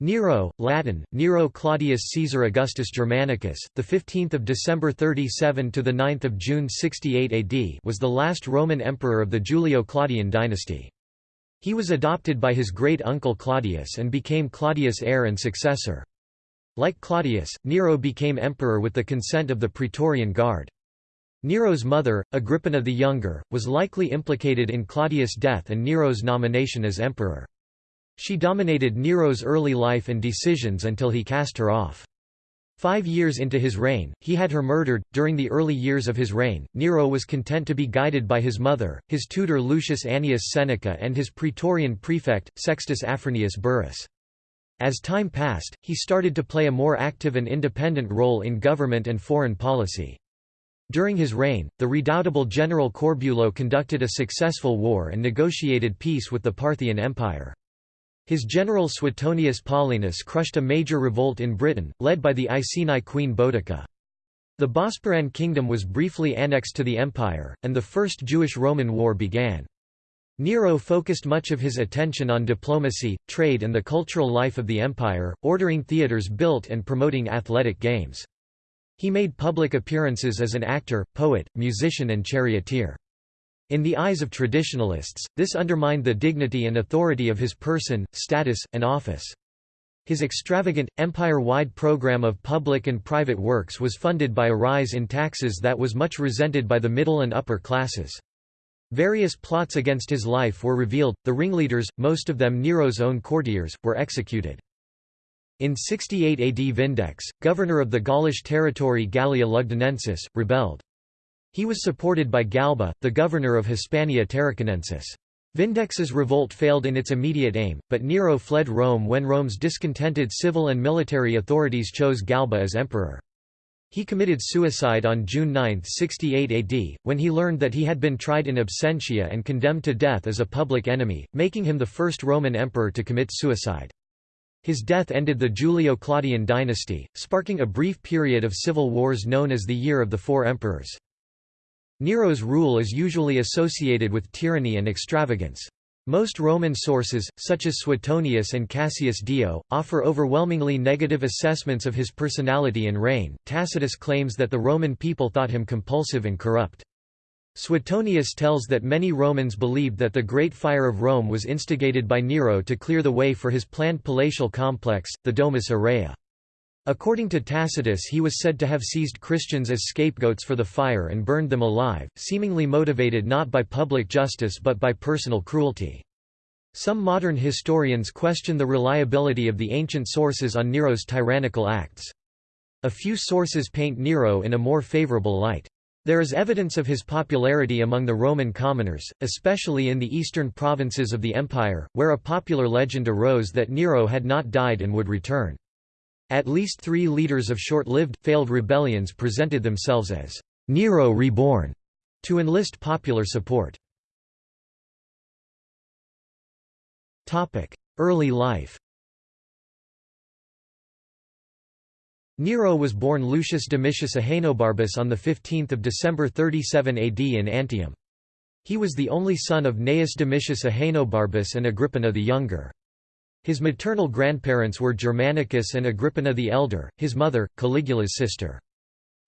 Nero, Latin, Nero Claudius Caesar Augustus Germanicus, the 15th of December 37 to the 9th of June 68 AD, was the last Roman emperor of the Julio-Claudian dynasty. He was adopted by his great-uncle Claudius and became Claudius' heir and successor. Like Claudius, Nero became emperor with the consent of the Praetorian Guard. Nero's mother, Agrippina the Younger, was likely implicated in Claudius' death and Nero's nomination as emperor. She dominated Nero's early life and decisions until he cast her off. Five years into his reign, he had her murdered. During the early years of his reign, Nero was content to be guided by his mother, his tutor Lucius Annaeus Seneca, and his praetorian prefect, Sextus Afranius Burrus. As time passed, he started to play a more active and independent role in government and foreign policy. During his reign, the redoubtable general Corbulo conducted a successful war and negotiated peace with the Parthian Empire. His general Suetonius Paulinus crushed a major revolt in Britain, led by the Iceni queen Boudica. The Bosporan kingdom was briefly annexed to the empire, and the First Jewish-Roman War began. Nero focused much of his attention on diplomacy, trade and the cultural life of the empire, ordering theatres built and promoting athletic games. He made public appearances as an actor, poet, musician and charioteer. In the eyes of traditionalists, this undermined the dignity and authority of his person, status, and office. His extravagant, empire-wide program of public and private works was funded by a rise in taxes that was much resented by the middle and upper classes. Various plots against his life were revealed, the ringleaders, most of them Nero's own courtiers, were executed. In 68 AD Vindex, governor of the Gaulish territory Gallia Lugdunensis, rebelled. He was supported by Galba, the governor of Hispania Tarraconensis. Vindex's revolt failed in its immediate aim, but Nero fled Rome when Rome's discontented civil and military authorities chose Galba as emperor. He committed suicide on June 9, 68 AD, when he learned that he had been tried in absentia and condemned to death as a public enemy, making him the first Roman emperor to commit suicide. His death ended the Julio-Claudian dynasty, sparking a brief period of civil wars known as the Year of the Four Emperors. Nero's rule is usually associated with tyranny and extravagance. Most Roman sources, such as Suetonius and Cassius Dio, offer overwhelmingly negative assessments of his personality and reign. Tacitus claims that the Roman people thought him compulsive and corrupt. Suetonius tells that many Romans believed that the Great Fire of Rome was instigated by Nero to clear the way for his planned palatial complex, the Domus Aurea. According to Tacitus he was said to have seized Christians as scapegoats for the fire and burned them alive, seemingly motivated not by public justice but by personal cruelty. Some modern historians question the reliability of the ancient sources on Nero's tyrannical acts. A few sources paint Nero in a more favorable light. There is evidence of his popularity among the Roman commoners, especially in the eastern provinces of the empire, where a popular legend arose that Nero had not died and would return. At least three leaders of short-lived, failed rebellions presented themselves as Nero reborn to enlist popular support. Early life Nero was born Lucius Domitius Ahenobarbus on 15 December 37 AD in Antium. He was the only son of Gnaeus Domitius Ahenobarbus and Agrippina the Younger. His maternal grandparents were Germanicus and Agrippina the Elder, his mother, Caligula's sister.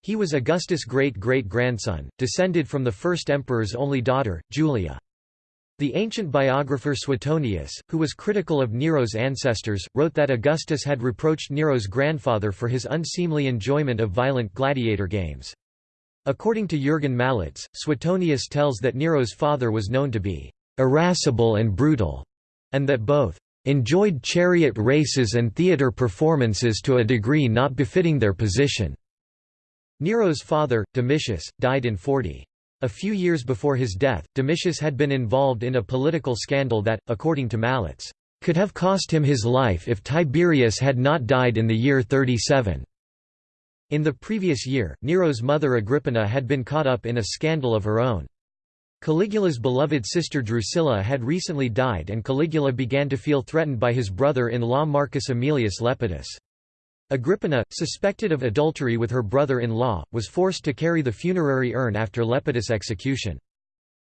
He was Augustus' great-great-grandson, descended from the first emperor's only daughter, Julia. The ancient biographer Suetonius, who was critical of Nero's ancestors, wrote that Augustus had reproached Nero's grandfather for his unseemly enjoyment of violent gladiator games. According to Jürgen Malitz, Suetonius tells that Nero's father was known to be irascible and brutal, and that both enjoyed chariot races and theatre performances to a degree not befitting their position. Nero's father, Domitius, died in 40. A few years before his death, Domitius had been involved in a political scandal that, according to Malitz, could have cost him his life if Tiberius had not died in the year 37. In the previous year, Nero's mother Agrippina had been caught up in a scandal of her own. Caligula's beloved sister Drusilla had recently died and Caligula began to feel threatened by his brother-in-law Marcus Aemilius Lepidus. Agrippina, suspected of adultery with her brother-in-law, was forced to carry the funerary urn after Lepidus' execution.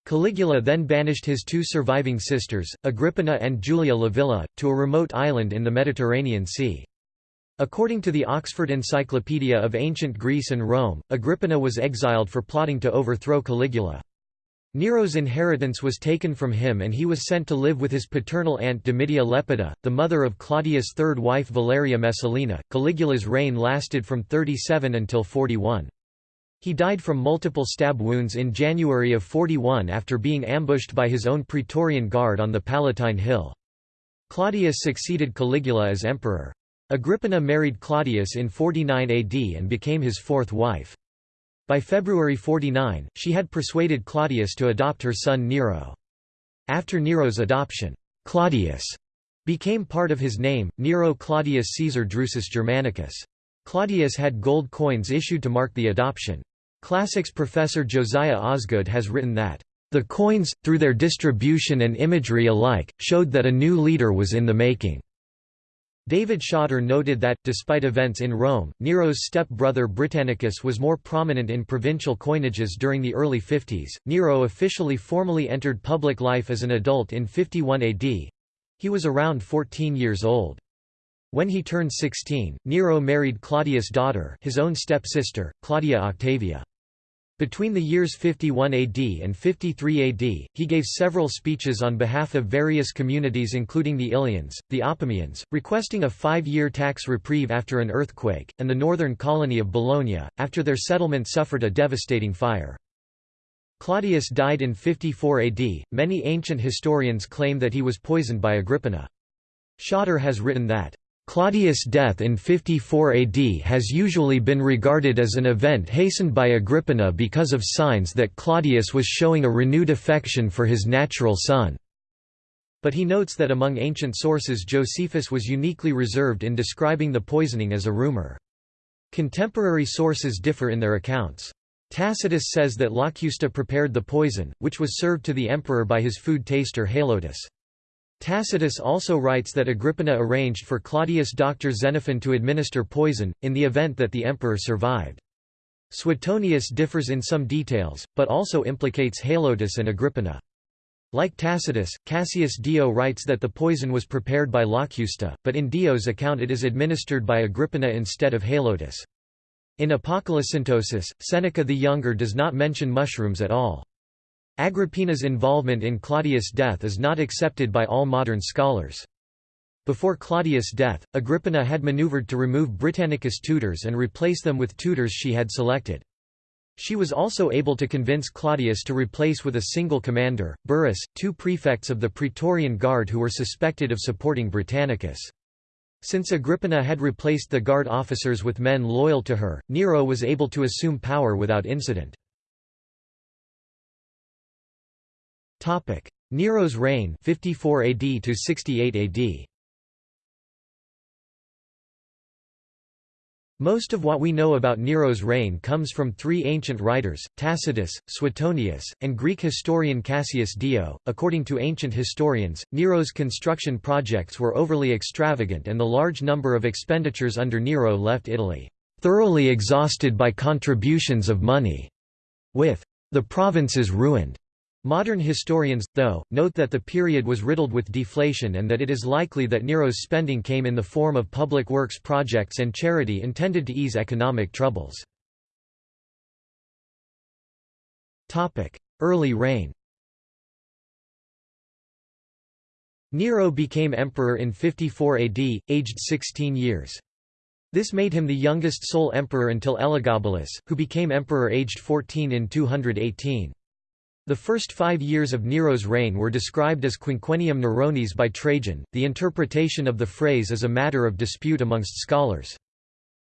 Caligula then banished his two surviving sisters, Agrippina and Julia Livilla, to a remote island in the Mediterranean Sea. According to the Oxford Encyclopedia of Ancient Greece and Rome, Agrippina was exiled for plotting to overthrow Caligula. Nero's inheritance was taken from him and he was sent to live with his paternal aunt Domitia Lepida, the mother of Claudius' third wife Valeria Messalina. Caligula's reign lasted from 37 until 41. He died from multiple stab wounds in January of 41 after being ambushed by his own Praetorian Guard on the Palatine Hill. Claudius succeeded Caligula as emperor. Agrippina married Claudius in 49 AD and became his fourth wife. By February 49, she had persuaded Claudius to adopt her son Nero. After Nero's adoption, Claudius became part of his name, Nero Claudius Caesar Drusus Germanicus. Claudius had gold coins issued to mark the adoption. Classics professor Josiah Osgood has written that, "...the coins, through their distribution and imagery alike, showed that a new leader was in the making." David Shotter noted that, despite events in Rome, Nero's step-brother Britannicus was more prominent in provincial coinages during the early 50s. Nero officially formally entered public life as an adult in 51 AD. He was around 14 years old. When he turned 16, Nero married Claudius' daughter his own step-sister, Claudia Octavia. Between the years 51 AD and 53 AD, he gave several speeches on behalf of various communities including the Ilians, the Apameans, requesting a five-year tax reprieve after an earthquake, and the northern colony of Bologna, after their settlement suffered a devastating fire. Claudius died in 54 AD. Many ancient historians claim that he was poisoned by Agrippina. Shotter has written that Claudius' death in 54 AD has usually been regarded as an event hastened by Agrippina because of signs that Claudius was showing a renewed affection for his natural son. But he notes that among ancient sources Josephus was uniquely reserved in describing the poisoning as a rumor. Contemporary sources differ in their accounts. Tacitus says that Locusta prepared the poison, which was served to the emperor by his food taster Helotus. Tacitus also writes that Agrippina arranged for Claudius' doctor Xenophon to administer poison, in the event that the emperor survived. Suetonius differs in some details, but also implicates Helotus and Agrippina. Like Tacitus, Cassius Dio writes that the poison was prepared by Locusta, but in Dio's account it is administered by Agrippina instead of Helotus. In Apocolocyntosis, Seneca the Younger does not mention mushrooms at all. Agrippina's involvement in Claudius' death is not accepted by all modern scholars. Before Claudius' death, Agrippina had maneuvered to remove Britannicus' tutors and replace them with tutors she had selected. She was also able to convince Claudius to replace with a single commander, Burrus, two prefects of the Praetorian Guard who were suspected of supporting Britannicus. Since Agrippina had replaced the guard officers with men loyal to her, Nero was able to assume power without incident. Topic: Nero's reign 54 AD to 68 AD. Most of what we know about Nero's reign comes from three ancient writers, Tacitus, Suetonius, and Greek historian Cassius Dio. According to ancient historians, Nero's construction projects were overly extravagant and the large number of expenditures under Nero left Italy thoroughly exhausted by contributions of money, with the provinces ruined. Modern historians, though, note that the period was riddled with deflation and that it is likely that Nero's spending came in the form of public works projects and charity intended to ease economic troubles. Early reign Nero became emperor in 54 AD, aged 16 years. This made him the youngest sole emperor until Elagabalus, who became emperor aged 14 in 218. The first five years of Nero's reign were described as Quinquennium Neronis by Trajan. The interpretation of the phrase is a matter of dispute amongst scholars.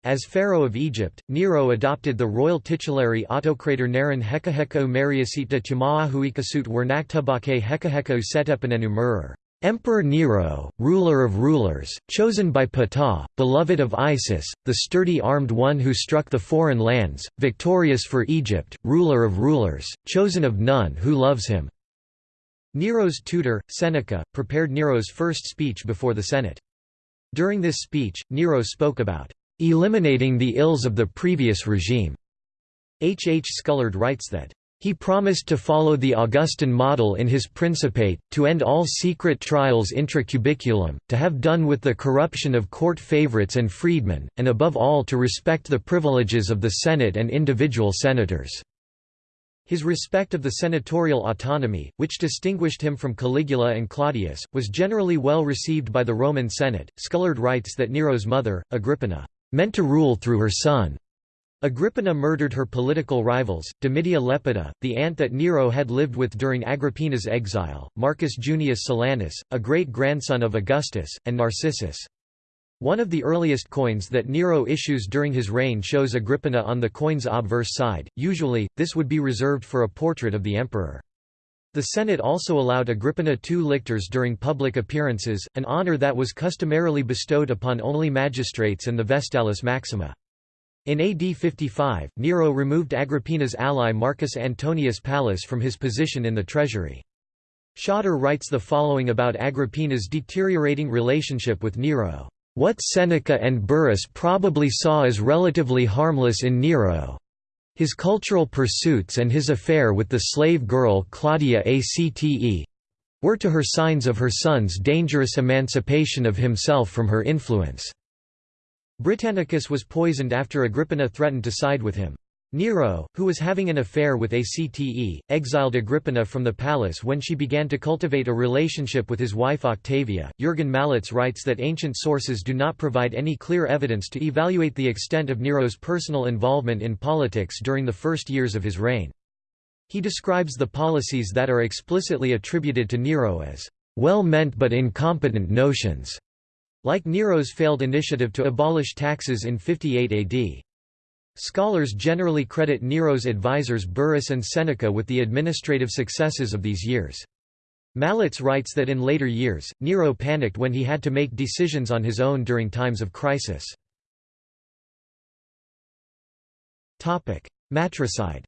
As pharaoh of Egypt, Nero adopted the royal titulary autocrator Neron Hekaheko Mariasita Timaahuikasut Wernaktubake Hekaheko Setepanenu. Emperor Nero, ruler of rulers, chosen by Ptah, beloved of Isis, the sturdy armed one who struck the foreign lands, victorious for Egypt, ruler of rulers, chosen of none who loves him." Nero's tutor, Seneca, prepared Nero's first speech before the Senate. During this speech, Nero spoke about "...eliminating the ills of the previous regime." H. H. Scullard writes that He promised to follow the Augustan model in his Principate, to end all secret trials intracubiculum, to have done with the corruption of court favorites and freedmen, and above all to respect the privileges of the Senate and individual senators. His respect of the senatorial autonomy, which distinguished him from Caligula and Claudius, was generally well received by the Roman Senate. Scullard writes that Nero's mother, Agrippina, meant to rule through her son. Agrippina murdered her political rivals, Domitia Lepida, the aunt that Nero had lived with during Agrippina's exile, Marcus Junius Silanus, a great-grandson of Augustus, and Narcissus. One of the earliest coins that Nero issues during his reign shows Agrippina on the coin's obverse side, usually, this would be reserved for a portrait of the emperor. The Senate also allowed Agrippina two lictors during public appearances, an honor that was customarily bestowed upon only magistrates and the Vestalis Maxima. In AD 55, Nero removed Agrippina's ally Marcus Antonius Pallas from his position in the treasury. Shotter writes the following about Agrippina's deteriorating relationship with Nero. What Seneca and Burrus probably saw as relatively harmless in Nero his cultural pursuits and his affair with the slave girl Claudia Acte were to her signs of her son's dangerous emancipation of himself from her influence. Britannicus was poisoned after Agrippina threatened to side with him. Nero, who was having an affair with Acte, exiled Agrippina from the palace when she began to cultivate a relationship with his wife Octavia. Jürgen Malitz writes that ancient sources do not provide any clear evidence to evaluate the extent of Nero's personal involvement in politics during the first years of his reign. He describes the policies that are explicitly attributed to Nero as well-meant but incompetent notions. Like Nero's failed initiative to abolish taxes in 58 AD. Scholars generally credit Nero's advisors Burrus and Seneca with the administrative successes of these years. Malitz writes that in later years, Nero panicked when he had to make decisions on his own during times of crisis. Matricide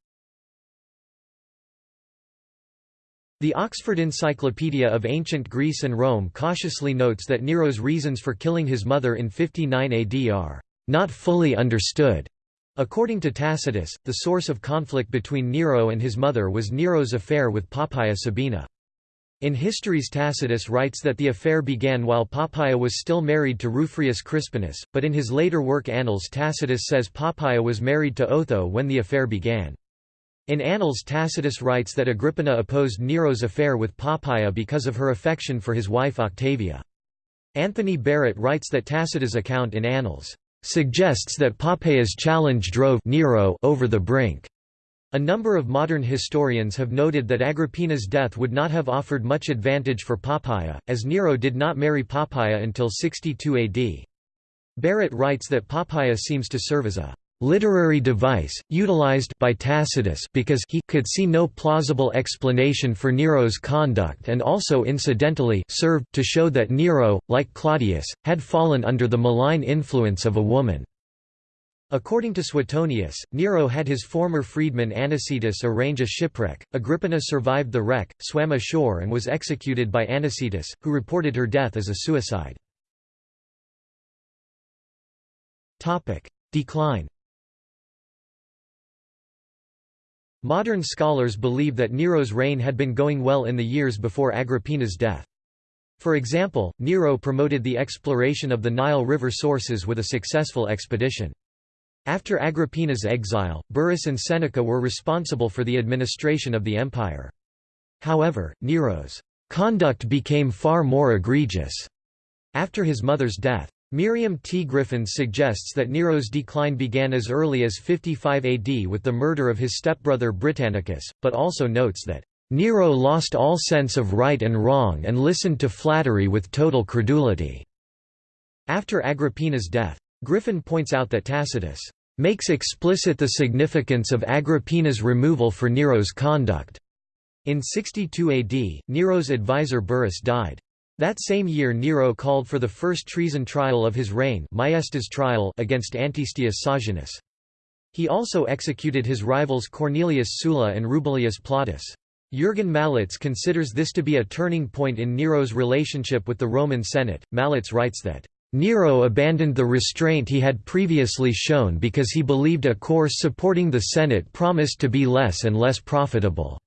The Oxford Encyclopedia of Ancient Greece and Rome cautiously notes that Nero's reasons for killing his mother in 59 AD are not fully understood. According to Tacitus, the source of conflict between Nero and his mother was Nero's affair with Poppaea Sabina. In Histories Tacitus writes that the affair began while Poppaea was still married to Rufrius Crispinus, but in his later work Annals Tacitus says Poppaea was married to Otho when the affair began. In Annals Tacitus writes that Agrippina opposed Nero's affair with Poppaea because of her affection for his wife Octavia. Anthony Barrett writes that Tacitus' account in Annals suggests that Poppaea's challenge drove Nero over the brink. A number of modern historians have noted that Agrippina's death would not have offered much advantage for Poppaea, as Nero did not marry Poppaea until 62 AD. Barrett writes that Poppaea seems to serve as a literary device, utilized by Tacitus because he could see no plausible explanation for Nero's conduct and also incidentally served to show that Nero, like Claudius, had fallen under the malign influence of a woman. According to Suetonius, Nero had his former freedman Anicetus arrange a shipwreck. Agrippina survived the wreck, swam ashore and was executed by Anicetus, who reported her death as a suicide. Decline Modern scholars believe that Nero's reign had been going well in the years before Agrippina's death. For example, Nero promoted the exploration of the Nile River sources with a successful expedition. After Agrippina's exile, Burrus and Seneca were responsible for the administration of the empire. However, Nero's conduct became far more egregious after his mother's death. Miriam T. Griffin suggests that Nero's decline began as early as 55 AD with the murder of his stepbrother Britannicus, but also notes that, "...Nero lost all sense of right and wrong and listened to flattery with total credulity." After Agrippina's death. Griffin points out that Tacitus makes explicit the significance of Agrippina's removal for Nero's conduct. In 62 AD, Nero's advisor Burrus died. That same year Nero called for the first treason trial of his reign maiestas trial against Antistius Saguenus. He also executed his rivals Cornelius Sulla and Rubellius Plautus. Jürgen Malitz considers this to be a turning point in Nero's relationship with the Roman Senate. Malitz writes that, Nero abandoned the restraint he had previously shown because he believed a course supporting the Senate promised to be less and less profitable.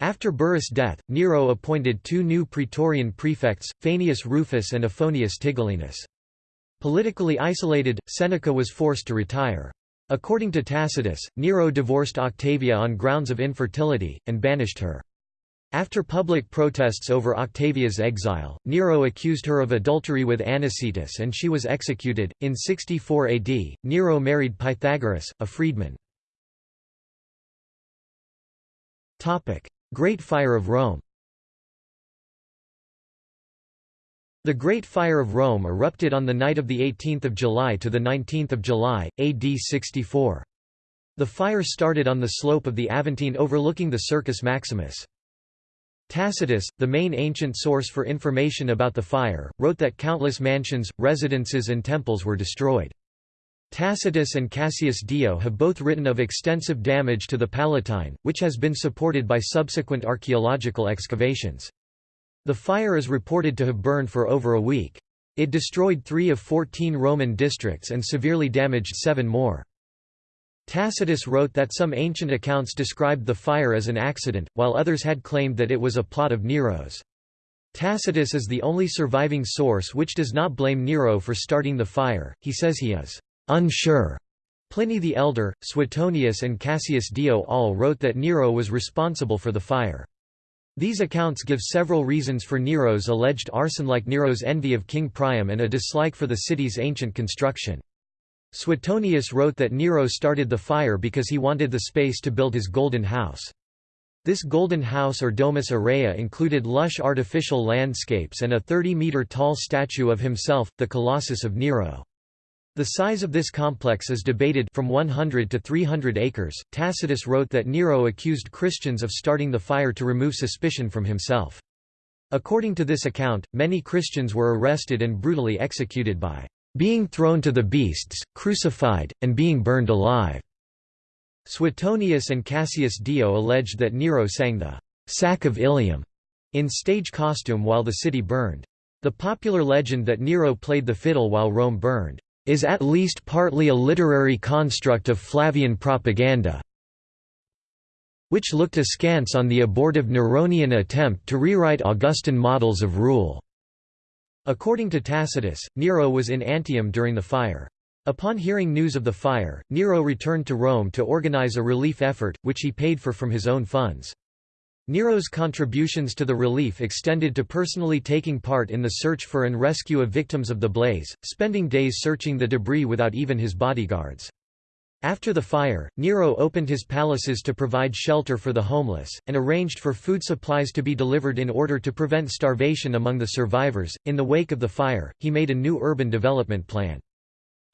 After Burrus' death, Nero appointed two new praetorian prefects, Faenius Rufus and Ofonius Tigellinus. Politically isolated, Seneca was forced to retire. According to Tacitus, Nero divorced Octavia on grounds of infertility, and banished her. After public protests over Octavia's exile, Nero accused her of adultery with Anicetus and she was executed. In 64 AD, Nero married Pythagoras, a freedman. Great Fire of Rome The Great Fire of Rome erupted on the night of 18 July to 19 July, AD 64. The fire started on the slope of the Aventine overlooking the Circus Maximus. Tacitus, the main ancient source for information about the fire, wrote that countless mansions, residences and temples were destroyed. Tacitus and Cassius Dio have both written of extensive damage to the Palatine, which has been supported by subsequent archaeological excavations. The fire is reported to have burned for over a week. It destroyed three of fourteen Roman districts and severely damaged seven more. Tacitus wrote that some ancient accounts described the fire as an accident, while others had claimed that it was a plot of Nero's. Tacitus is the only surviving source which does not blame Nero for starting the fire, he says he is unsure. Pliny the Elder, Suetonius and Cassius Dio all wrote that Nero was responsible for the fire. These accounts give several reasons for Nero's alleged arson like Nero's envy of King Priam and a dislike for the city's ancient construction. Suetonius wrote that Nero started the fire because he wanted the space to build his golden house. This golden house or domus aurea included lush artificial landscapes and a 30-metre tall statue of himself, the Colossus of Nero. The size of this complex is debated from 100 to 300 acres. Tacitus wrote that Nero accused Christians of starting the fire to remove suspicion from himself. According to this account, many Christians were arrested and brutally executed by being thrown to the beasts, crucified, and being burned alive. Suetonius and Cassius Dio alleged that Nero sang the Sack of Ilium in stage costume while the city burned. The popular legend that Nero played the fiddle while Rome burned is at least partly a literary construct of Flavian propaganda which looked askance on the abortive Neronian attempt to rewrite Augustan models of rule. According to Tacitus, Nero was in Antium during the fire. Upon hearing news of the fire, Nero returned to Rome to organize a relief effort, which he paid for from his own funds. Nero's contributions to the relief extended to personally taking part in the search for and rescue of victims of the blaze, spending days searching the debris without even his bodyguards. After the fire, Nero opened his palaces to provide shelter for the homeless, and arranged for food supplies to be delivered in order to prevent starvation among the survivors. In the wake of the fire, he made a new urban development plan.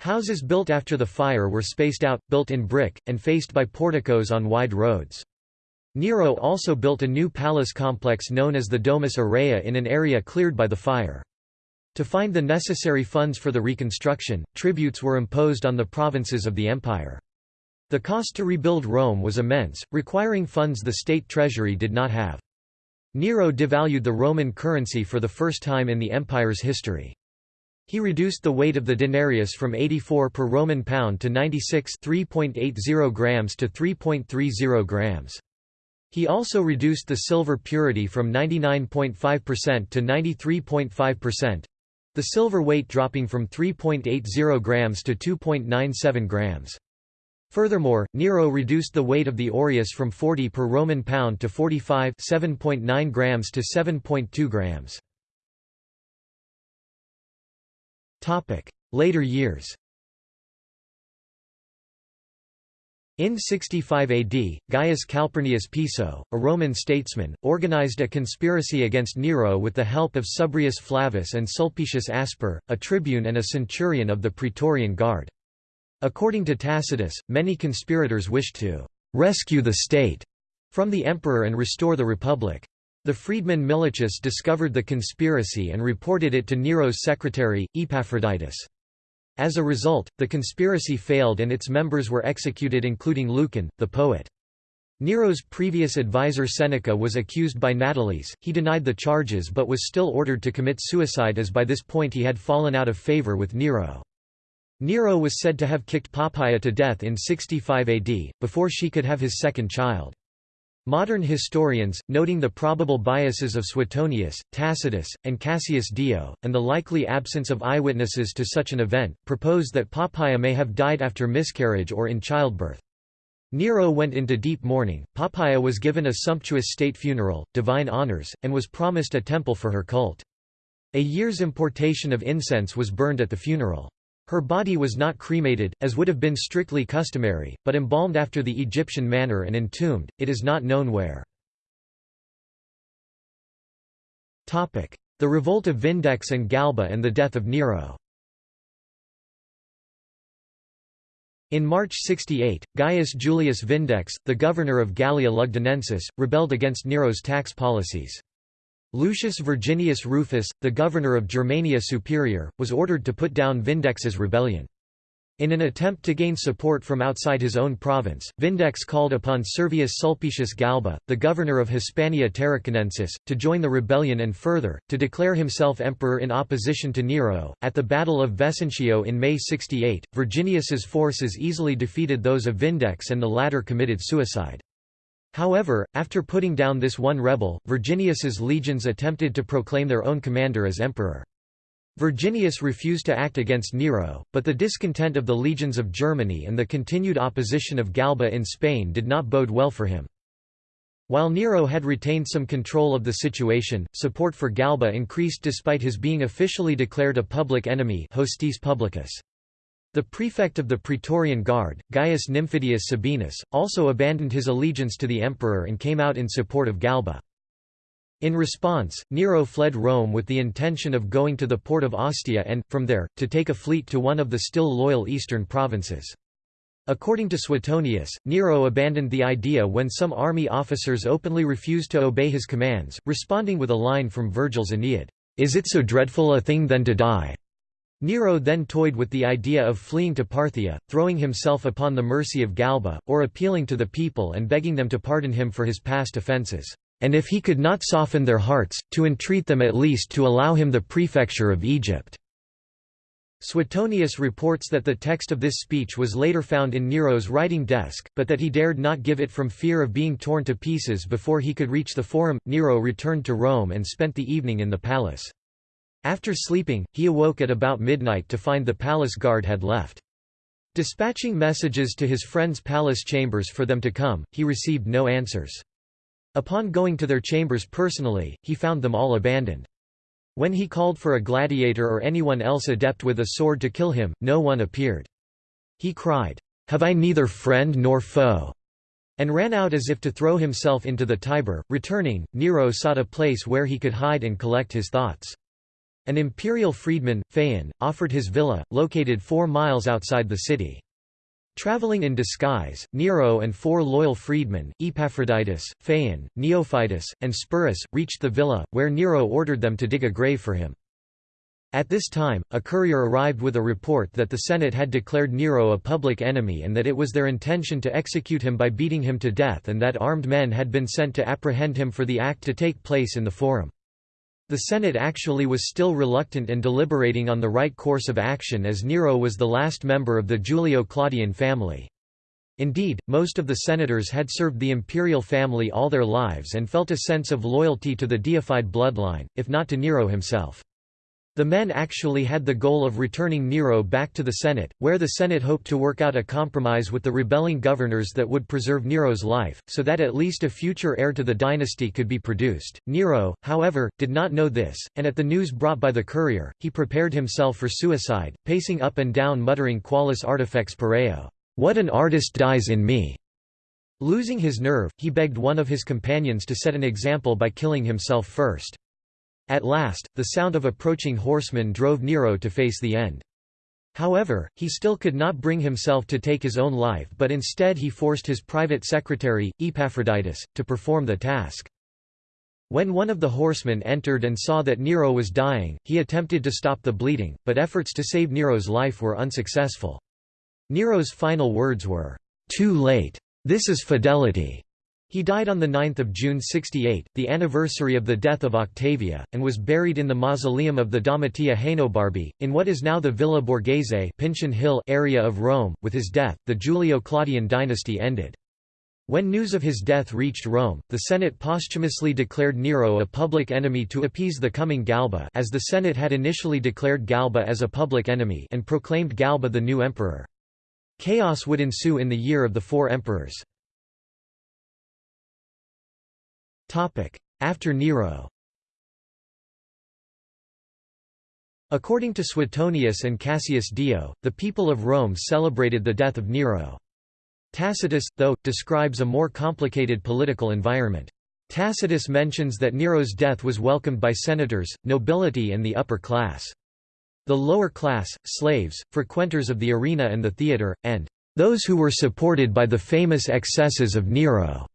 Houses built after the fire were spaced out, built in brick, and faced by porticos on wide roads. Nero also built a new palace complex known as the Domus Aurea in an area cleared by the fire. To find the necessary funds for the reconstruction, tributes were imposed on the provinces of the empire. The cost to rebuild Rome was immense, requiring funds the state treasury did not have. Nero devalued the Roman currency for the first time in the empire's history. He reduced the weight of the denarius from 84 per Roman pound to 96 3.80 grams to 3.30 grams. He also reduced the silver purity from 99.5% to 93.5%, the silver weight dropping from 3.80 grams to 2.97 grams. Furthermore, Nero reduced the weight of the aureus from 40 per Roman pound to 45 7.9 grams to 7.2 grams. Later years In 65 AD, Gaius Calpurnius Piso, a Roman statesman, organized a conspiracy against Nero with the help of Subrius Flavus and Sulpicius Asper, a tribune and a centurion of the Praetorian Guard. According to Tacitus, many conspirators wished to «rescue the state» from the emperor and restore the republic. The freedman Milichus discovered the conspiracy and reported it to Nero's secretary, Epaphroditus. As a result, the conspiracy failed and its members were executed including Lucan, the poet. Nero's previous advisor Seneca was accused by Natalis, he denied the charges but was still ordered to commit suicide as by this point he had fallen out of favour with Nero. Nero was said to have kicked Poppaea to death in 65 AD, before she could have his second child. Modern historians, noting the probable biases of Suetonius, Tacitus, and Cassius Dio, and the likely absence of eyewitnesses to such an event, propose that Poppaea may have died after miscarriage or in childbirth. Nero went into deep mourning, Poppaea was given a sumptuous state funeral, divine honors, and was promised a temple for her cult. A year's importation of incense was burned at the funeral. Her body was not cremated, as would have been strictly customary, but embalmed after the Egyptian manner and entombed, it is not known where. The revolt of Vindex and Galba and the death of Nero In March 68, Gaius Julius Vindex, the governor of Gallia Lugdunensis, rebelled against Nero's tax policies. Lucius Virginius Rufus, the governor of Germania Superior, was ordered to put down Vindex's rebellion. In an attempt to gain support from outside his own province, Vindex called upon Servius Sulpicius Galba, the governor of Hispania Tarraconensis, to join the rebellion and further, to declare himself emperor in opposition to Nero. At the Battle of Vesontio in May 68, Virginius's forces easily defeated those of Vindex and the latter committed suicide. However, after putting down this one rebel, Virginius's legions attempted to proclaim their own commander as emperor. Virginius refused to act against Nero, but the discontent of the legions of Germany and the continued opposition of Galba in Spain did not bode well for him. While Nero had retained some control of the situation, support for Galba increased despite his being officially declared a public enemy hostis publicus. The prefect of the Praetorian Guard, Gaius Nymphidius Sabinus, also abandoned his allegiance to the emperor and came out in support of Galba. In response, Nero fled Rome with the intention of going to the port of Ostia and, from there, to take a fleet to one of the still loyal eastern provinces. According to Suetonius, Nero abandoned the idea when some army officers openly refused to obey his commands, responding with a line from Virgil's Aeneid, "'Is it so dreadful a thing then to die?' Nero then toyed with the idea of fleeing to Parthia, throwing himself upon the mercy of Galba, or appealing to the people and begging them to pardon him for his past offences, and if he could not soften their hearts, to entreat them at least to allow him the prefecture of Egypt. Suetonius reports that the text of this speech was later found in Nero's writing desk, but that he dared not give it from fear of being torn to pieces before he could reach the forum. Nero returned to Rome and spent the evening in the palace. After sleeping, he awoke at about midnight to find the palace guard had left. Dispatching messages to his friends' palace chambers for them to come, he received no answers. Upon going to their chambers personally, he found them all abandoned. When he called for a gladiator or anyone else adept with a sword to kill him, no one appeared. He cried, "'Have I neither friend nor foe?' and ran out as if to throw himself into the Tiber. Returning, Nero sought a place where he could hide and collect his thoughts. An imperial freedman, Phaon, offered his villa, located four miles outside the city. Traveling in disguise, Nero and four loyal freedmen, Epaphroditus, Phaon, Neophytus, and Sporus, reached the villa, where Nero ordered them to dig a grave for him. At this time, a courier arrived with a report that the Senate had declared Nero a public enemy and that it was their intention to execute him by beating him to death and that armed men had been sent to apprehend him for the act to take place in the Forum. The Senate actually was still reluctant and deliberating on the right course of action as Nero was the last member of the Julio-Claudian family. Indeed, most of the senators had served the imperial family all their lives and felt a sense of loyalty to the deified bloodline, if not to Nero himself. The men actually had the goal of returning Nero back to the Senate, where the Senate hoped to work out a compromise with the rebelling governors that would preserve Nero's life, so that at least a future heir to the dynasty could be produced. Nero, however, did not know this, and at the news brought by the courier, he prepared himself for suicide, pacing up and down muttering qualis artifex pereo. What an artist dies in me! Losing his nerve, he begged one of his companions to set an example by killing himself first. At last, the sound of approaching horsemen drove Nero to face the end. However, he still could not bring himself to take his own life but instead he forced his private secretary, Epaphroditus, to perform the task. When one of the horsemen entered and saw that Nero was dying, he attempted to stop the bleeding, but efforts to save Nero's life were unsuccessful. Nero's final words were, "'Too late. This is fidelity. He died on 9 June 68, the anniversary of the death of Octavia, and was buried in the mausoleum of the Domitia Ahenobarbi, in what is now the Villa Borghese Pincian Hill area of Rome. With his death, the Julio-Claudian dynasty ended. When news of his death reached Rome, the Senate posthumously declared Nero a public enemy to appease the coming Galba as the Senate had initially declared Galba as a public enemy and proclaimed Galba the new emperor. Chaos would ensue in the year of the four emperors. After Nero According to Suetonius and Cassius Dio, the people of Rome celebrated the death of Nero. Tacitus, though, describes a more complicated political environment. Tacitus mentions that Nero's death was welcomed by senators, nobility and the upper class. The lower class, slaves, frequenters of the arena and the theatre, and those who were supported by the famous excesses of Nero,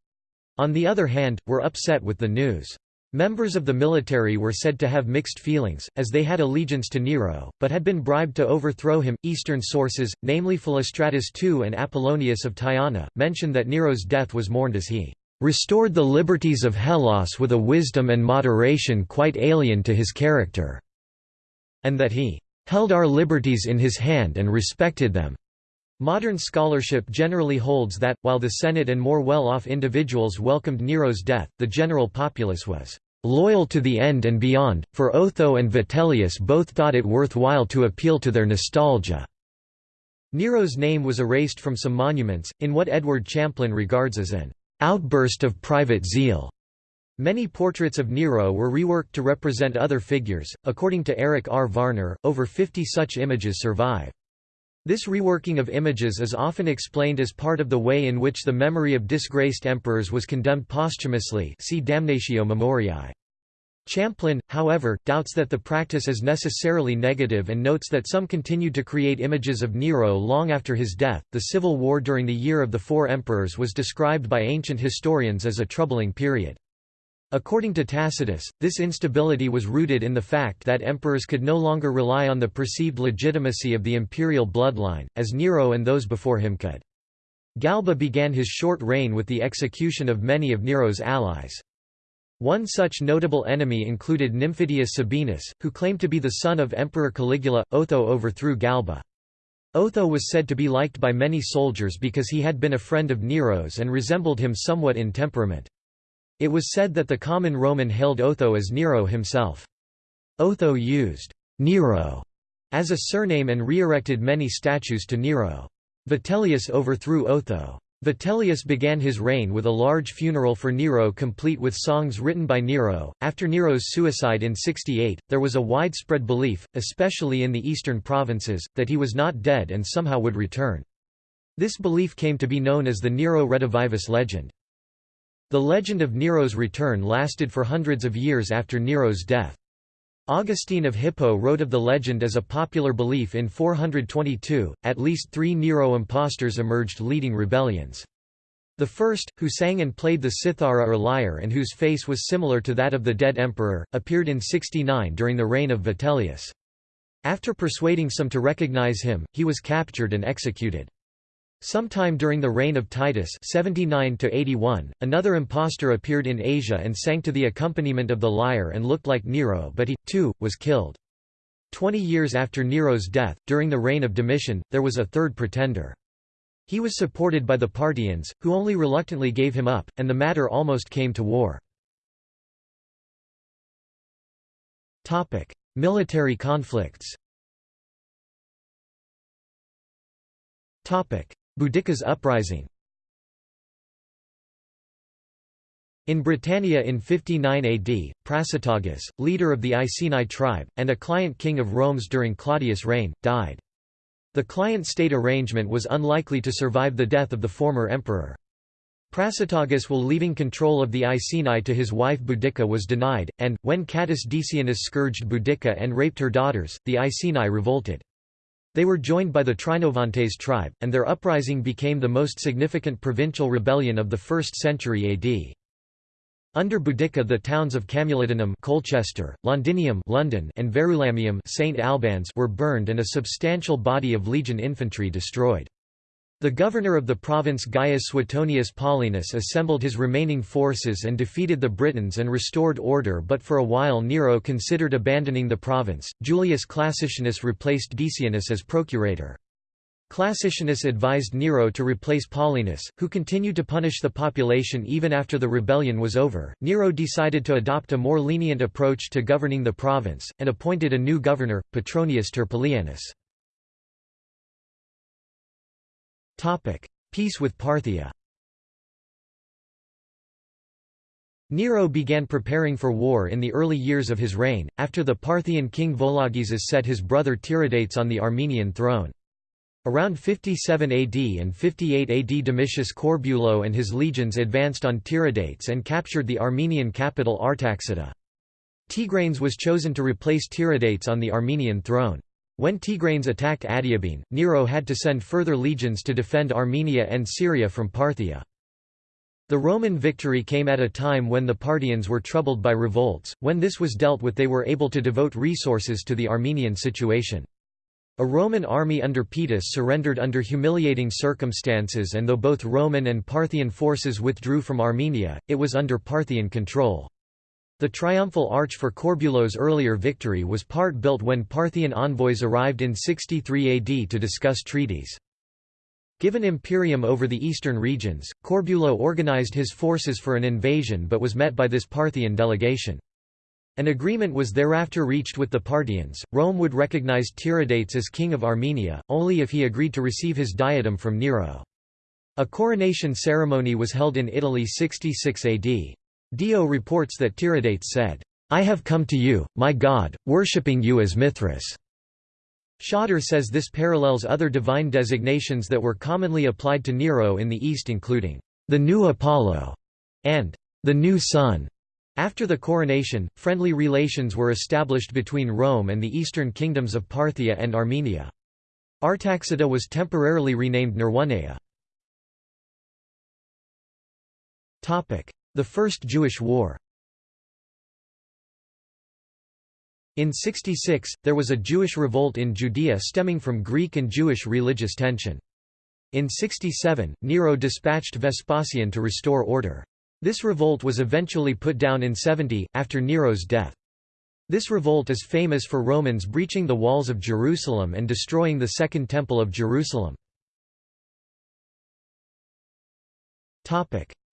on the other hand, were upset with the news. Members of the military were said to have mixed feelings, as they had allegiance to Nero, but had been bribed to overthrow him. Eastern sources, namely Philostratus II and Apollonius of Tyana, mention that Nero's death was mourned as he restored the liberties of Hellas with a wisdom and moderation quite alien to his character, and that he held our liberties in his hand and respected them. Modern scholarship generally holds that, while the Senate and more well-off individuals welcomed Nero's death, the general populace was "...loyal to the end and beyond, for Otho and Vitellius both thought it worthwhile to appeal to their nostalgia." Nero's name was erased from some monuments, in what Edward Champlin regards as an "...outburst of private zeal." Many portraits of Nero were reworked to represent other figures. According to Eric R. Varner, over 50 such images survive. This reworking of images is often explained as part of the way in which the memory of disgraced emperors was condemned posthumously see Damnatio Memoriae. Champlin, however, doubts that the practice is necessarily negative and notes that some continued to create images of Nero long after his death. The civil war during the year of the four emperors was described by ancient historians as a troubling period. According to Tacitus, this instability was rooted in the fact that emperors could no longer rely on the perceived legitimacy of the imperial bloodline, as Nero and those before him could. Galba began his short reign with the execution of many of Nero's allies. One such notable enemy included Nymphidius Sabinus, who claimed to be the son of Emperor Caligula. Otho overthrew Galba. Otho was said to be liked by many soldiers because he had been a friend of Nero's and resembled him somewhat in temperament. It was said that the common Roman hailed Otho as Nero himself. Otho used Nero as a surname and re-erected many statues to Nero. Vitellius overthrew Otho. Vitellius began his reign with a large funeral for Nero complete with songs written by Nero. After Nero's suicide in 68, there was a widespread belief, especially in the eastern provinces, that he was not dead and somehow would return. This belief came to be known as the Nero Redivivus legend. The legend of Nero's return lasted for hundreds of years after Nero's death. Augustine of Hippo wrote of the legend as a popular belief in 422. At least three Nero impostors emerged leading rebellions. The first, who sang and played the cithara or lyre and whose face was similar to that of the dead emperor, appeared in 69 during the reign of Vitellius. After persuading some to recognize him, he was captured and executed. Sometime during the reign of Titus 79 another impostor appeared in Asia and sang to the accompaniment of the lyre and looked like Nero but he, too, was killed. Twenty years after Nero's death, during the reign of Domitian, there was a third pretender. He was supported by the Parthians, who only reluctantly gave him up, and the matter almost came to war. Military conflicts Boudicca's uprising In Britannia in 59 AD, Prasutagus, leader of the Iceni tribe, and a client king of Rome's during Claudius' reign, died. The client-state arrangement was unlikely to survive the death of the former emperor. Prasutagus while leaving control of the Iceni to his wife Boudicca was denied, and, when Catus Decianus scourged Boudicca and raped her daughters, the Iceni revolted. They were joined by the Trinovantes tribe, and their uprising became the most significant provincial rebellion of the 1st century AD. Under Boudicca the towns of Camulodunum Colchester, Londinium London, and Verulamium St. Albans were burned and a substantial body of legion infantry destroyed. The governor of the province Gaius Suetonius Paulinus assembled his remaining forces and defeated the Britons and restored order but for a while Nero considered abandoning the province. Julius Classicianus replaced Decianus as procurator. Classicianus advised Nero to replace Paulinus, who continued to punish the population even after the rebellion was over. Nero decided to adopt a more lenient approach to governing the province, and appointed a new governor, Petronius Turpilianus. Peace with Parthia Nero began preparing for war in the early years of his reign, after the Parthian king Vologeses set his brother Tiridates on the Armenian throne. Around 57 AD and 58 AD Domitius Corbulo and his legions advanced on Tiridates and captured the Armenian capital Artaxata. Tigranes was chosen to replace Tiridates on the Armenian throne. When Tigranes attacked Adiabene, Nero had to send further legions to defend Armenia and Syria from Parthia. The Roman victory came at a time when the Parthians were troubled by revolts, when this was dealt with they were able to devote resources to the Armenian situation. A Roman army under Paetus surrendered under humiliating circumstances and though both Roman and Parthian forces withdrew from Armenia, it was under Parthian control. The triumphal arch for Corbulo's earlier victory was part built when Parthian envoys arrived in 63 AD to discuss treaties. Given imperium over the eastern regions, Corbulo organized his forces for an invasion but was met by this Parthian delegation. An agreement was thereafter reached with the Parthians. Rome would recognize Tiridates as king of Armenia, only if he agreed to receive his diadem from Nero. A coronation ceremony was held in Italy 66 AD. Dio reports that Tiridates said, I have come to you, my God, worshipping you as Mithras. Shotter says this parallels other divine designations that were commonly applied to Nero in the East including, the new Apollo, and the new Sun. After the coronation, friendly relations were established between Rome and the eastern kingdoms of Parthia and Armenia. Artaxata was temporarily renamed Neroneia. The First Jewish War In 66, there was a Jewish revolt in Judea stemming from Greek and Jewish religious tension. In 67, Nero dispatched Vespasian to restore order. This revolt was eventually put down in 70, after Nero's death. This revolt is famous for Romans breaching the walls of Jerusalem and destroying the Second Temple of Jerusalem.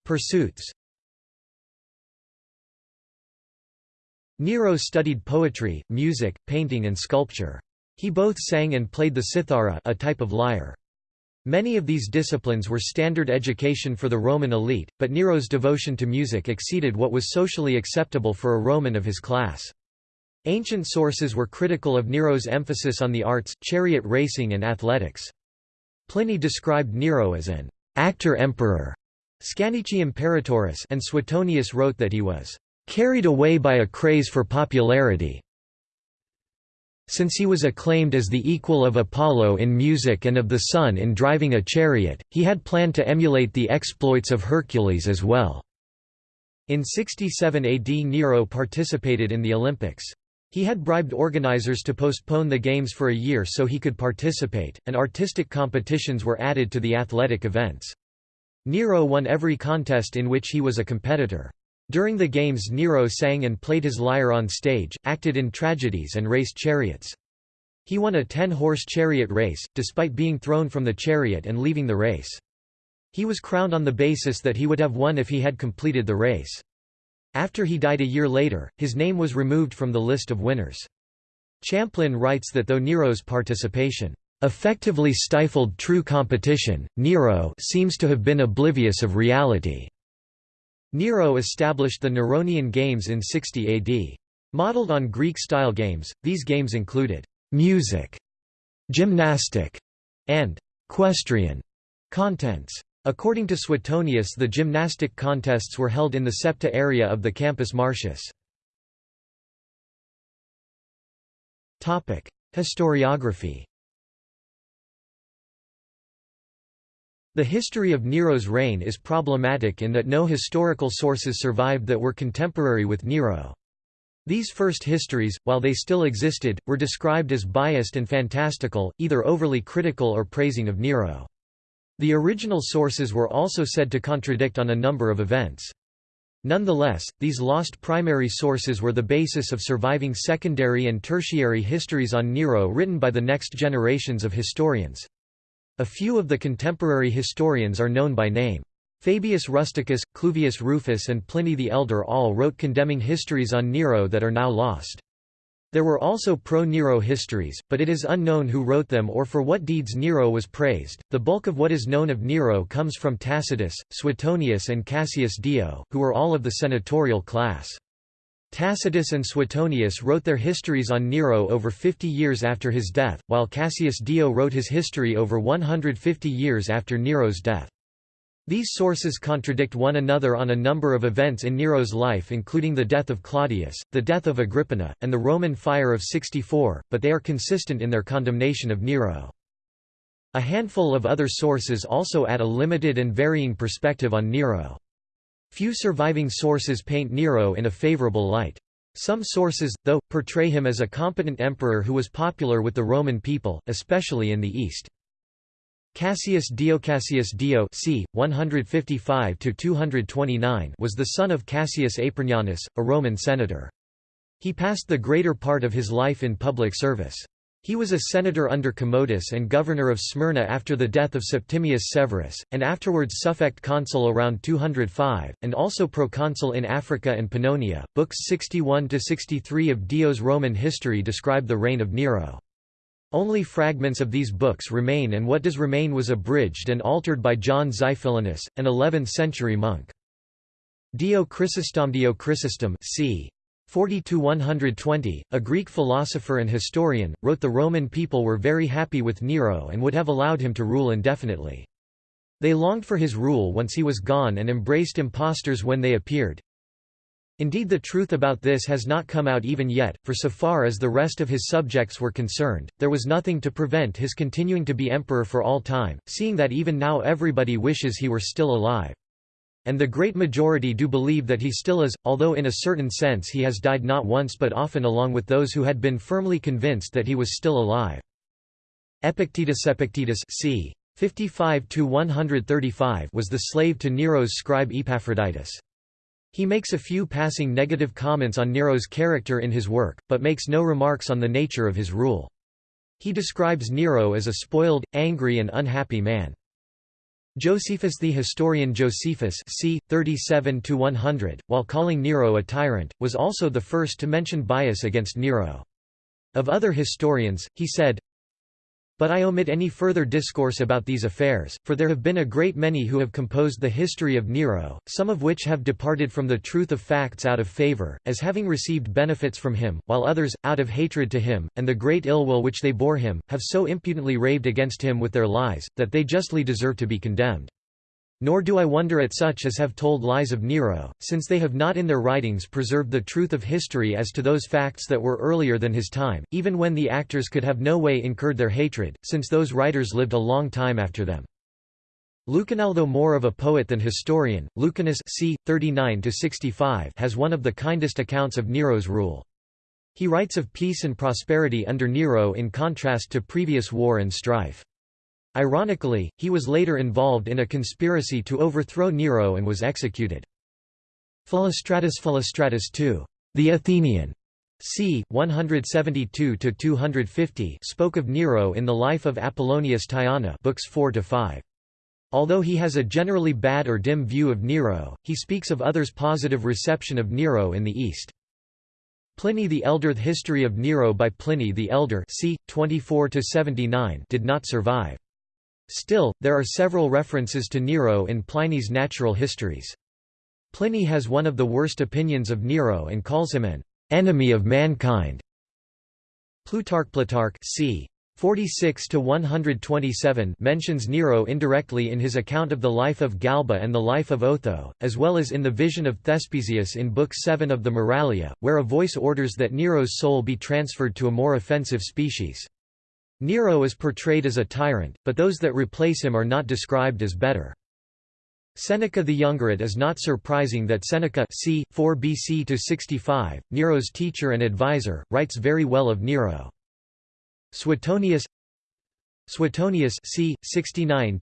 Pursuits Nero studied poetry, music, painting and sculpture. He both sang and played the cithara a type of lyre. Many of these disciplines were standard education for the Roman elite, but Nero's devotion to music exceeded what was socially acceptable for a Roman of his class. Ancient sources were critical of Nero's emphasis on the arts, chariot racing and athletics. Pliny described Nero as an actor-emperor Scaenici imperatoris and Suetonius wrote that he was carried away by a craze for popularity, since he was acclaimed as the equal of Apollo in music and of the sun in driving a chariot, he had planned to emulate the exploits of Hercules as well. In 67 AD Nero participated in the Olympics. He had bribed organizers to postpone the games for a year so he could participate, and artistic competitions were added to the athletic events. Nero won every contest in which he was a competitor. During the games Nero sang and played his lyre on stage, acted in tragedies and raced chariots. He won a ten-horse chariot race, despite being thrown from the chariot and leaving the race. He was crowned on the basis that he would have won if he had completed the race. After he died a year later, his name was removed from the list of winners. Champlin writes that though Nero's participation effectively stifled true competition, Nero seems to have been oblivious of reality. Nero established the Neronian Games in 60 AD. Modeled on Greek-style games, these games included music, gymnastic, and equestrian contents. According to Suetonius the gymnastic contests were held in the Septa area of the Campus Martius. Historiography The history of Nero's reign is problematic in that no historical sources survived that were contemporary with Nero. These first histories, while they still existed, were described as biased and fantastical, either overly critical or praising of Nero. The original sources were also said to contradict on a number of events. Nonetheless, these lost primary sources were the basis of surviving secondary and tertiary histories on Nero written by the next generations of historians. A few of the contemporary historians are known by name. Fabius Rusticus, Cluvius Rufus and Pliny the Elder all wrote condemning histories on Nero that are now lost. There were also pro-Nero histories, but it is unknown who wrote them or for what deeds Nero was praised. The bulk of what is known of Nero comes from Tacitus, Suetonius and Cassius Dio, who were all of the senatorial class. Tacitus and Suetonius wrote their histories on Nero over 50 years after his death, while Cassius Dio wrote his history over 150 years after Nero's death. These sources contradict one another on a number of events in Nero's life including the death of Claudius, the death of Agrippina, and the Roman fire of 64, but they are consistent in their condemnation of Nero. A handful of other sources also add a limited and varying perspective on Nero. Few surviving sources paint Nero in a favorable light. Some sources, though, portray him as a competent emperor who was popular with the Roman people, especially in the East. Cassius Dio Cassius Dio c. 155 was the son of Cassius Apronianus, a Roman senator. He passed the greater part of his life in public service. He was a senator under Commodus and governor of Smyrna after the death of Septimius Severus, and afterwards suffect consul around 205, and also proconsul in Africa and Pannonia. Books 61 63 of Dio's Roman history describe the reign of Nero. Only fragments of these books remain and what does remain was abridged and altered by John Xiphilinus, an 11th-century monk. Dio Chrysostom Dio Chrysostom c. 40–120, a Greek philosopher and historian, wrote the Roman people were very happy with Nero and would have allowed him to rule indefinitely. They longed for his rule once he was gone and embraced impostors when they appeared. Indeed the truth about this has not come out even yet, for so far as the rest of his subjects were concerned, there was nothing to prevent his continuing to be emperor for all time, seeing that even now everybody wishes he were still alive. And the great majority do believe that he still is, although in a certain sense he has died not once but often along with those who had been firmly convinced that he was still alive. Epictetus Epictetus c. 55–135 was the slave to Nero's scribe Epaphroditus. He makes a few passing negative comments on Nero's character in his work, but makes no remarks on the nature of his rule. He describes Nero as a spoiled, angry and unhappy man. Josephus the historian Josephus c. 37–100, while calling Nero a tyrant, was also the first to mention bias against Nero. Of other historians, he said, but I omit any further discourse about these affairs, for there have been a great many who have composed the history of Nero, some of which have departed from the truth of facts out of favour, as having received benefits from him, while others, out of hatred to him, and the great ill will which they bore him, have so impudently raved against him with their lies, that they justly deserve to be condemned. Nor do I wonder at such as have told lies of Nero, since they have not in their writings preserved the truth of history as to those facts that were earlier than his time, even when the actors could have no way incurred their hatred, since those writers lived a long time after them. Lucan Although more of a poet than historian, Lucanus c. 39 has one of the kindest accounts of Nero's rule. He writes of peace and prosperity under Nero in contrast to previous war and strife. Ironically, he was later involved in a conspiracy to overthrow Nero and was executed. Philostratus Philostratus II, the Athenian, c. 172–250 spoke of Nero in the life of Apollonius Tyana books 4–5. Although he has a generally bad or dim view of Nero, he speaks of others' positive reception of Nero in the East. Pliny the Elder The history of Nero by Pliny the Elder c. 24 did not survive. Still, there are several references to Nero in Pliny's natural histories. Pliny has one of the worst opinions of Nero and calls him an enemy of mankind. Plutarch Plutarch c. 46 to 127 mentions Nero indirectly in his account of the life of Galba and the life of Otho, as well as in the vision of Thespesius in Book 7 of the Moralia, where a voice orders that Nero's soul be transferred to a more offensive species. Nero is portrayed as a tyrant, but those that replace him are not described as better. Seneca the Younger It is not surprising that Seneca c. 4 BC to 65, Nero's teacher and advisor, writes very well of Nero. Suetonius Suetonius c. 69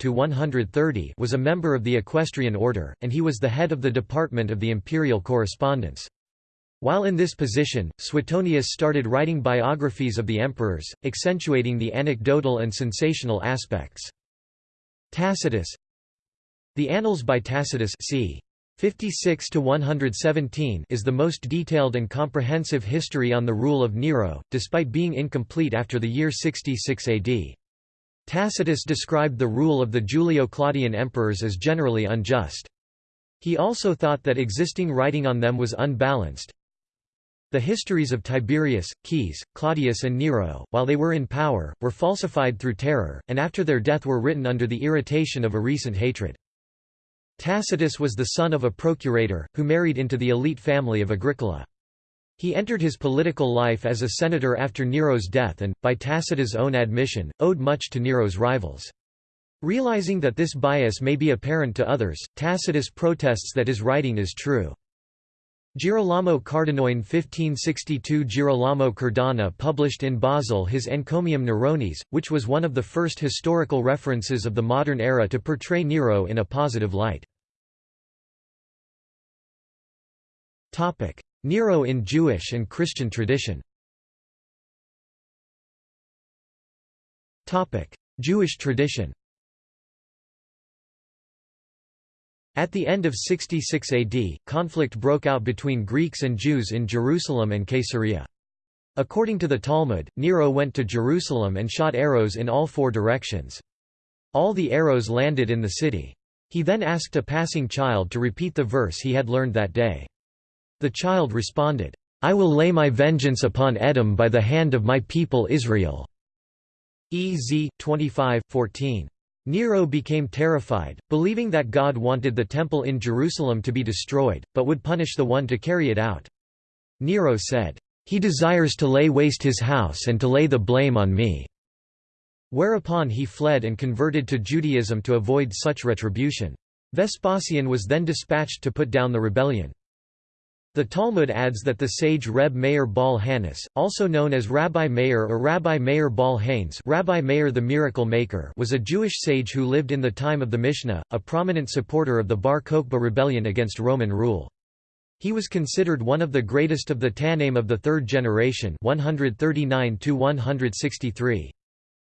was a member of the equestrian order, and he was the head of the department of the imperial correspondence. While in this position, Suetonius started writing biographies of the emperors, accentuating the anecdotal and sensational aspects. Tacitus The Annals by Tacitus c. 56 to 117 is the most detailed and comprehensive history on the rule of Nero, despite being incomplete after the year 66 AD. Tacitus described the rule of the Julio-Claudian emperors as generally unjust. He also thought that existing writing on them was unbalanced. The histories of Tiberius, Caius, Claudius and Nero, while they were in power, were falsified through terror, and after their death were written under the irritation of a recent hatred. Tacitus was the son of a procurator, who married into the elite family of Agricola. He entered his political life as a senator after Nero's death and, by Tacitus' own admission, owed much to Nero's rivals. Realizing that this bias may be apparent to others, Tacitus protests that his writing is true. Girolamo Cardano 1562 Girolamo Cardano published in Basel his Encomium Neronis, which was one of the first historical references of the modern era to portray Nero in a positive light. Nero in Jewish and Christian tradition. Jewish tradition At the end of 66 AD, conflict broke out between Greeks and Jews in Jerusalem and Caesarea. According to the Talmud, Nero went to Jerusalem and shot arrows in all four directions. All the arrows landed in the city. He then asked a passing child to repeat the verse he had learned that day. The child responded, I will lay my vengeance upon Edom by the hand of my people Israel. Ez 25, 14. Nero became terrified, believing that God wanted the temple in Jerusalem to be destroyed, but would punish the one to carry it out. Nero said, "'He desires to lay waste his house and to lay the blame on me." Whereupon he fled and converted to Judaism to avoid such retribution. Vespasian was then dispatched to put down the rebellion. The Talmud adds that the sage Reb Meir Baal Hanes, also known as Rabbi Meir or Rabbi Meir Baal Hanes Rabbi Meir the Miracle Maker was a Jewish sage who lived in the time of the Mishnah, a prominent supporter of the Bar Kokhba rebellion against Roman rule. He was considered one of the greatest of the Tannaim of the third generation 139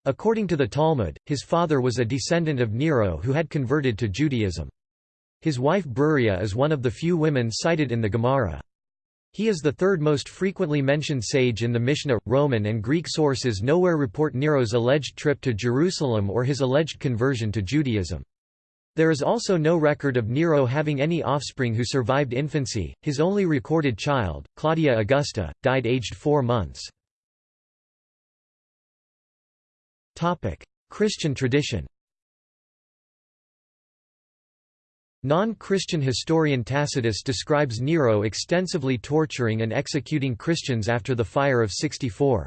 According to the Talmud, his father was a descendant of Nero who had converted to Judaism. His wife Bruria is one of the few women cited in the Gemara. He is the third most frequently mentioned sage in the Mishnah. Roman and Greek sources nowhere report Nero's alleged trip to Jerusalem or his alleged conversion to Judaism. There is also no record of Nero having any offspring who survived infancy. His only recorded child, Claudia Augusta, died aged four months. Christian tradition Non-Christian historian Tacitus describes Nero extensively torturing and executing Christians after the fire of 64.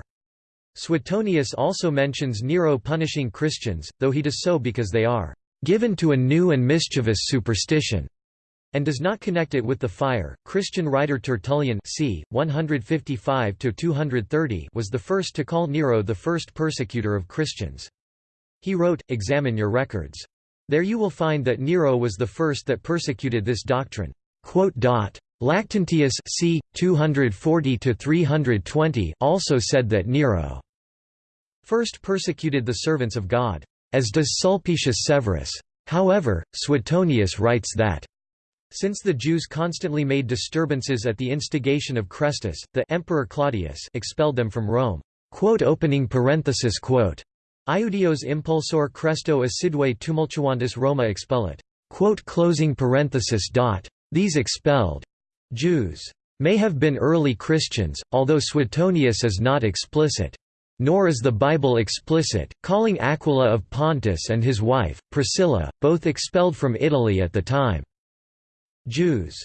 Suetonius also mentions Nero punishing Christians, though he does so because they are given to a new and mischievous superstition, and does not connect it with the fire. Christian writer Tertullian c. 155 230 was the first to call Nero the first persecutor of Christians. He wrote, Examine your records. There you will find that Nero was the first that persecuted this doctrine. Lactantius c. 240 also said that Nero first persecuted the servants of God, as does Sulpicius Severus. However, Suetonius writes that since the Jews constantly made disturbances at the instigation of Chrestus, the Emperor Claudius expelled them from Rome. Quote opening parenthesis quote. Iudios impulsor Chresto assiduae tumultuantis Roma expellit. Closing parenthesis dot. These expelled Jews may have been early Christians, although Suetonius is not explicit. Nor is the Bible explicit, calling Aquila of Pontus and his wife, Priscilla, both expelled from Italy at the time. Jews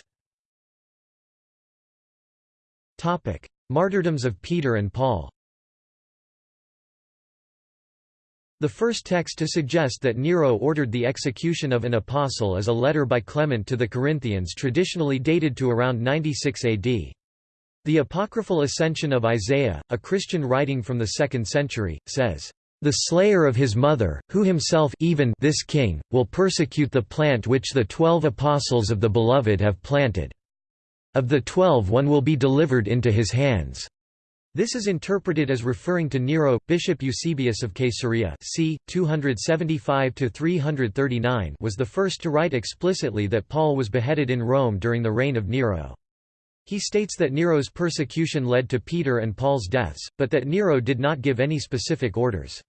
Martyrdoms of Peter and Paul The first text to suggest that Nero ordered the execution of an apostle is a letter by Clement to the Corinthians traditionally dated to around 96 AD. The apocryphal Ascension of Isaiah, a Christian writing from the 2nd century, says, The slayer of his mother, who himself even this king, will persecute the plant which the twelve apostles of the Beloved have planted. Of the twelve one will be delivered into his hands." This is interpreted as referring to Nero. Bishop Eusebius of Caesarea c. 275–339 was the first to write explicitly that Paul was beheaded in Rome during the reign of Nero. He states that Nero's persecution led to Peter and Paul's deaths, but that Nero did not give any specific orders.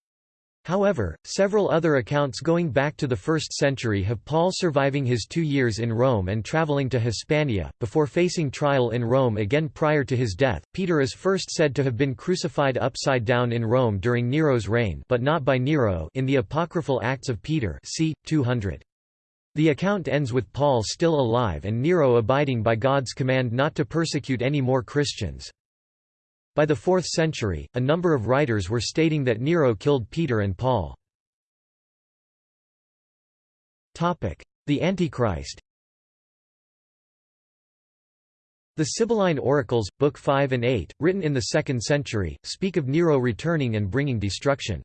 However, several other accounts going back to the 1st century have Paul surviving his two years in Rome and traveling to Hispania, before facing trial in Rome again prior to his death. Peter is first said to have been crucified upside down in Rome during Nero's reign but not by Nero in the apocryphal Acts of Peter c. 200. The account ends with Paul still alive and Nero abiding by God's command not to persecute any more Christians. By the 4th century, a number of writers were stating that Nero killed Peter and Paul. The Antichrist The Sibylline Oracles, Book 5 and 8, written in the 2nd century, speak of Nero returning and bringing destruction.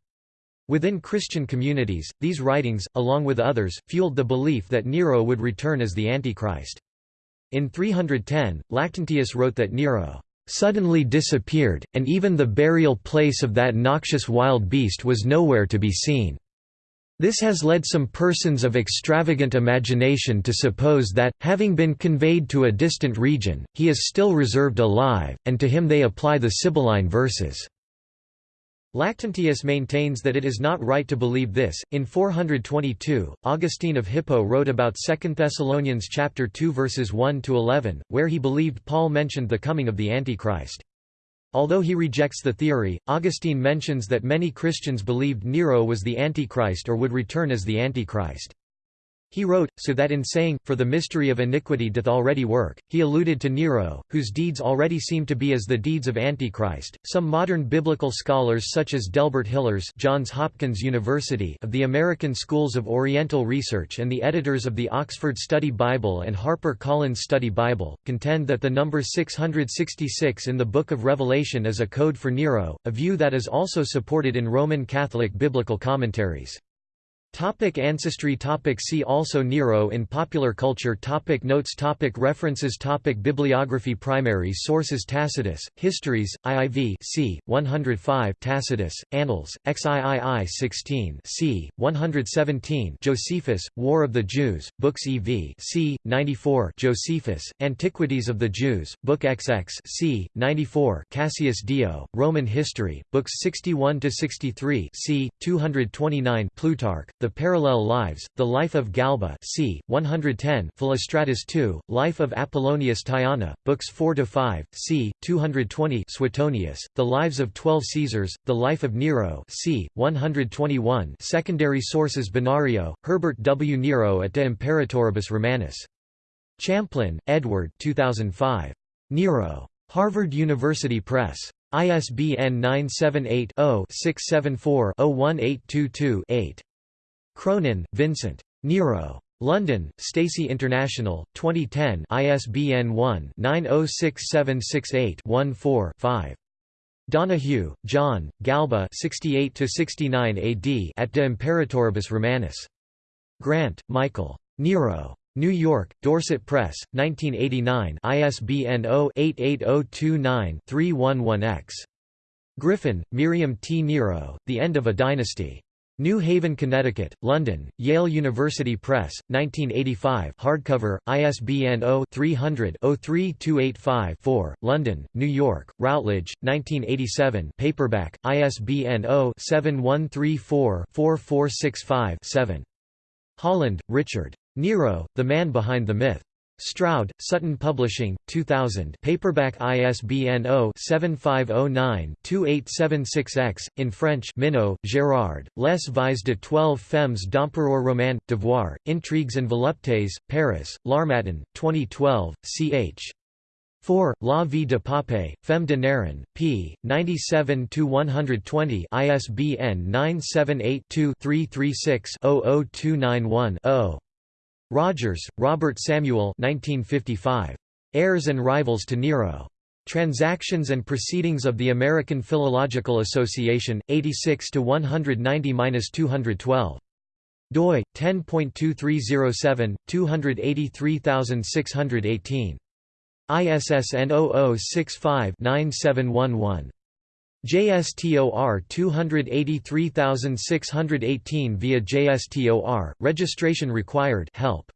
Within Christian communities, these writings, along with others, fueled the belief that Nero would return as the Antichrist. In 310, Lactantius wrote that Nero suddenly disappeared, and even the burial place of that noxious wild beast was nowhere to be seen. This has led some persons of extravagant imagination to suppose that, having been conveyed to a distant region, he is still reserved alive, and to him they apply the Sibylline verses. Lactantius maintains that it is not right to believe this. In 422, Augustine of Hippo wrote about 2 Thessalonians chapter 2 verses 1 to 11, where he believed Paul mentioned the coming of the Antichrist. Although he rejects the theory, Augustine mentions that many Christians believed Nero was the Antichrist or would return as the Antichrist. He wrote, so that in saying, For the mystery of iniquity doth already work, he alluded to Nero, whose deeds already seem to be as the deeds of Antichrist. Some modern biblical scholars such as Delbert Hillers Johns Hopkins University of the American Schools of Oriental Research and the editors of the Oxford Study Bible and Harper Collins Study Bible, contend that the number 666 in the Book of Revelation is a code for Nero, a view that is also supported in Roman Catholic biblical commentaries. Topic ancestry topic See also Nero in popular culture topic Notes topic References topic Bibliography Primary sources Tacitus, Histories, IIV c. 105 Tacitus, Annals, XIII 16 c. 117 Josephus, War of the Jews, Books EV c. 94 Josephus, Antiquities of the Jews, Book XX c. 94 Cassius Dio, Roman History, Books 61–63 c. 229 Plutarch, the Parallel Lives, The Life of Galba c. 110 Philostratus II, Life of Apollonius Tyana, Books 4–5, c. 220 Suetonius, The Lives of Twelve Caesars, The Life of Nero c. 121 Secondary sources Benario, Herbert W. Nero at de Imperatoribus Romanis. Champlin, Edward 2005. Nero. Harvard University Press. ISBN 978 0 674 01822 8. Cronin, Vincent. Nero. London, Stacey International, 2010 ISBN 1-906768-14-5. Donahue, John, Galba 68–69 AD at De Imperatoribus Romanis. Grant, Michael. Nero. New York, Dorset Press, 1989 ISBN 0-88029-311-X. Griffin, Miriam T. Nero, The End of a Dynasty. New Haven, Connecticut, London, Yale University Press, 1985 hardcover, ISBN 0-300-03285-4, London, New York, Routledge, 1987 paperback, ISBN 0-7134-4465-7. Holland, Richard. Nero, The Man Behind the Myth. Stroud, Sutton Publishing, 2000 paperback ISBN 0-7509-2876-X, in French Minot, Gérard, Les Vies de Twelve Femmes d'Empereur Roman, Devoir, Intrigues and Voluptés, Paris, L'Harmattan, 2012, ch. 4. La vie de Pape, Femme de Néron, p. 97–120 ISBN 978-2-336-00291-0. Rogers, Robert Samuel 1955. Heirs and Rivals to Nero. Transactions and Proceedings of the American Philological Association, 86 to 190-212 doi 10.2307 283618 ISSN 0065-9711 JSTOR 283618 via JSTOR registration required help.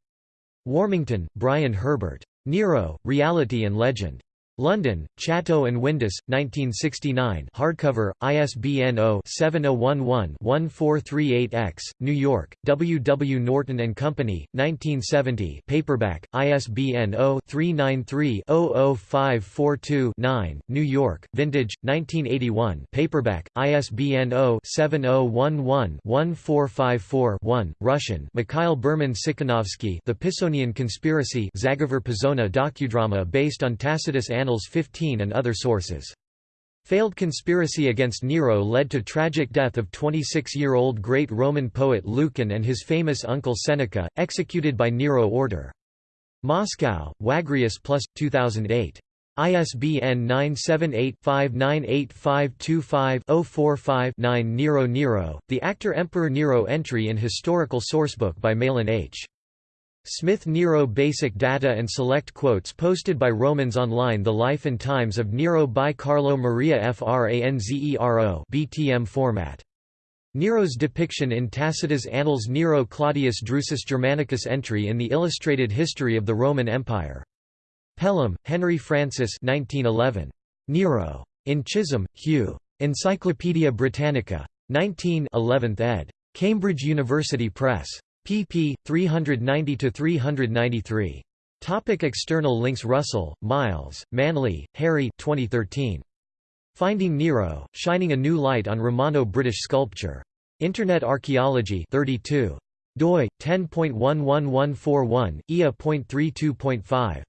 Warmington Brian Herbert. Nero Reality and Legend London, Chatto and Windus, 1969 hardcover, ISBN 0-7011-1438-X, New York, W. W. Norton & Company, 1970 paperback, ISBN 0-393-00542-9, New York, Vintage, 1981 paperback, ISBN 0-7011-1454-1, Russian. Mikhail Berman Sikhanovsky The Pisonian Conspiracy Zagovor Pisona docudrama based on Tacitus Annals 15 and other sources. Failed conspiracy against Nero led to tragic death of 26-year-old great Roman poet Lucan and his famous uncle Seneca, executed by Nero order. Moscow, Wagrius Plus, 2008. ISBN 978-598525-045-9 Nero Nero, the actor Emperor Nero entry in Historical Sourcebook by Mahlon H. Smith Nero Basic data and select quotes posted by Romans online The Life and Times of Nero by Carlo Maria Franzero BTM format. Nero's depiction in Tacitus Annals Nero Claudius Drusus Germanicus entry in the Illustrated History of the Roman Empire. Pelham, Henry Francis 1911. Nero. In Chisholm, Hugh. Encyclopædia Britannica. 19 11th ed. Cambridge University Press pp. 390–393. Topic external links Russell, Miles, Manley, Harry 2013. Finding Nero, Shining a New Light on Romano-British Sculpture. Internet Archaeology 32. doi, 10.11141, IA.32.5.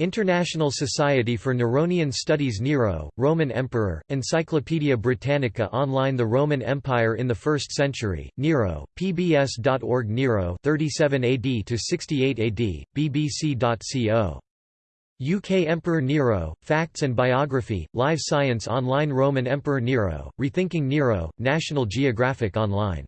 International Society for Neronian Studies Nero, Roman Emperor, Encyclopædia Britannica Online The Roman Empire in the 1st Century, Nero, pbs.org Nero 37 AD to 68 AD, bbc.co. UK Emperor Nero, Facts and Biography, Live Science Online Roman Emperor Nero, Rethinking Nero, National Geographic Online